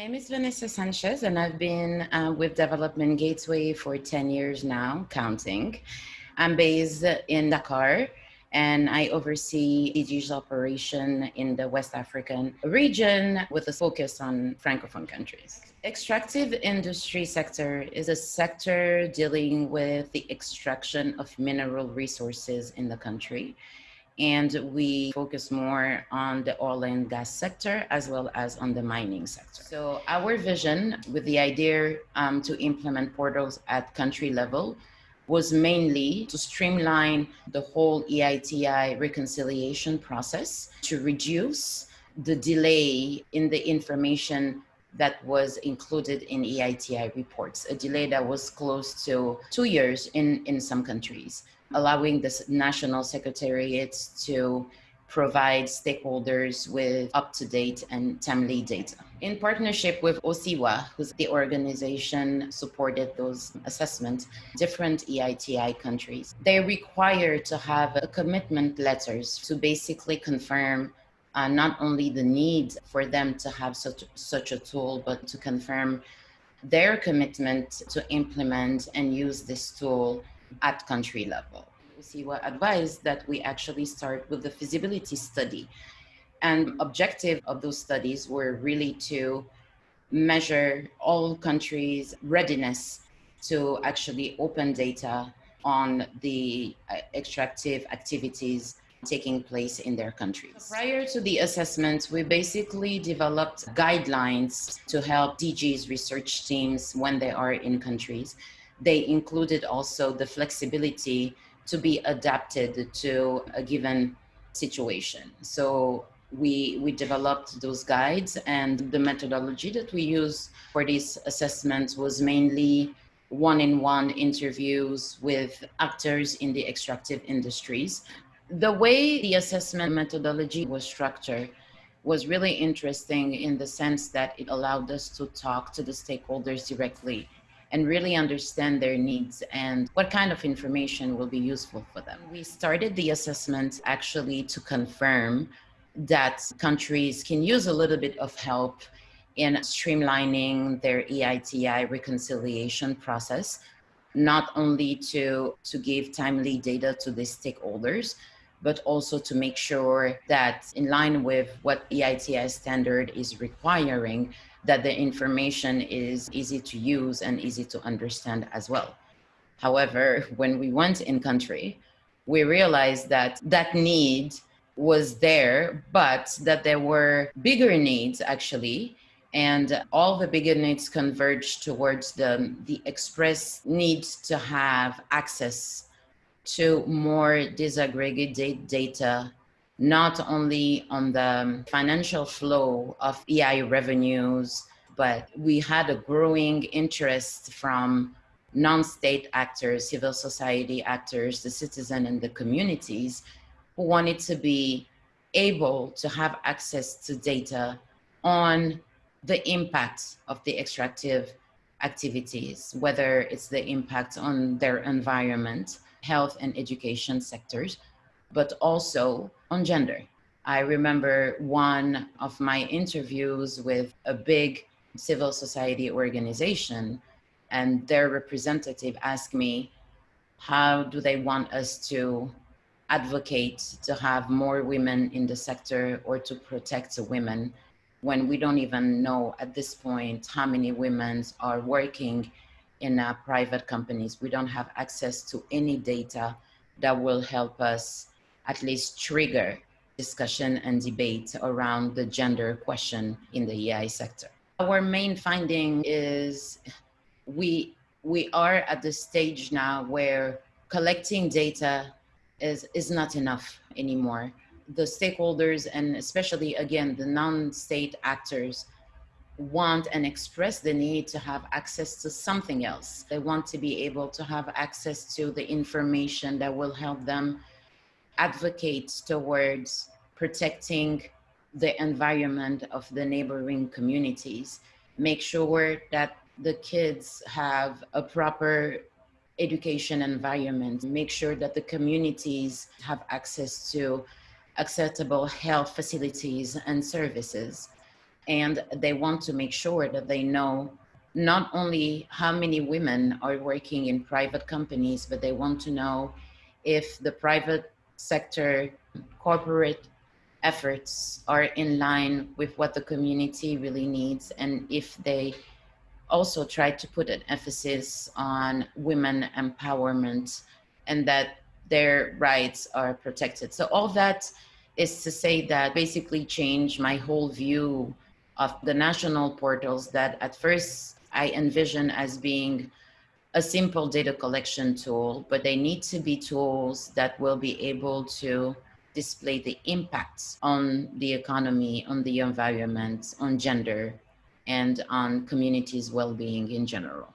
name is Vanessa Sanchez, and I've been uh, with Development Gateway for 10 years now, counting. I'm based in Dakar, and I oversee DG's operation in the West African region with a focus on Francophone countries. Extractive industry sector is a sector dealing with the extraction of mineral resources in the country and we focus more on the oil and gas sector as well as on the mining sector. So our vision with the idea um, to implement portals at country level was mainly to streamline the whole EITI reconciliation process to reduce the delay in the information that was included in EITI reports, a delay that was close to two years in, in some countries allowing the national secretariats to provide stakeholders with up-to-date and timely data. In partnership with OSIWA, who's the organization supported those assessments, different EITI countries, they require to have commitment letters to basically confirm uh, not only the need for them to have such, such a tool, but to confirm their commitment to implement and use this tool at country level. OSIWA advised that we actually start with the feasibility study. And objective of those studies were really to measure all countries' readiness to actually open data on the uh, extractive activities taking place in their countries. Prior to the assessment, we basically developed guidelines to help DG's research teams when they are in countries they included also the flexibility to be adapted to a given situation. So we, we developed those guides and the methodology that we use for these assessments was mainly one-in-one -one interviews with actors in the extractive industries. The way the assessment methodology was structured was really interesting in the sense that it allowed us to talk to the stakeholders directly and really understand their needs and what kind of information will be useful for them. We started the assessment actually to confirm that countries can use a little bit of help in streamlining their EITI reconciliation process, not only to, to give timely data to the stakeholders, but also to make sure that in line with what EITI standard is requiring, that the information is easy to use and easy to understand as well. However, when we went in country, we realized that that need was there, but that there were bigger needs actually. And all the bigger needs converged towards the, the express need to have access to more disaggregated data not only on the um, financial flow of EI revenues, but we had a growing interest from non-state actors, civil society actors, the citizen and the communities who wanted to be able to have access to data on the impact of the extractive activities, whether it's the impact on their environment, health and education sectors, but also on gender. I remember one of my interviews with a big civil society organization and their representative asked me, how do they want us to advocate to have more women in the sector or to protect women when we don't even know at this point how many women are working in uh, private companies. We don't have access to any data that will help us at least trigger discussion and debate around the gender question in the EI sector. Our main finding is we, we are at the stage now where collecting data is, is not enough anymore. The stakeholders and especially again, the non-state actors want and express the need to have access to something else. They want to be able to have access to the information that will help them advocate towards protecting the environment of the neighboring communities, make sure that the kids have a proper education environment, make sure that the communities have access to acceptable health facilities and services. And they want to make sure that they know not only how many women are working in private companies, but they want to know if the private sector corporate efforts are in line with what the community really needs and if they also try to put an emphasis on women empowerment and that their rights are protected. So all that is to say that basically changed my whole view of the national portals that at first I envision as being a simple data collection tool, but they need to be tools that will be able to display the impacts on the economy, on the environment, on gender, and on communities' well-being in general.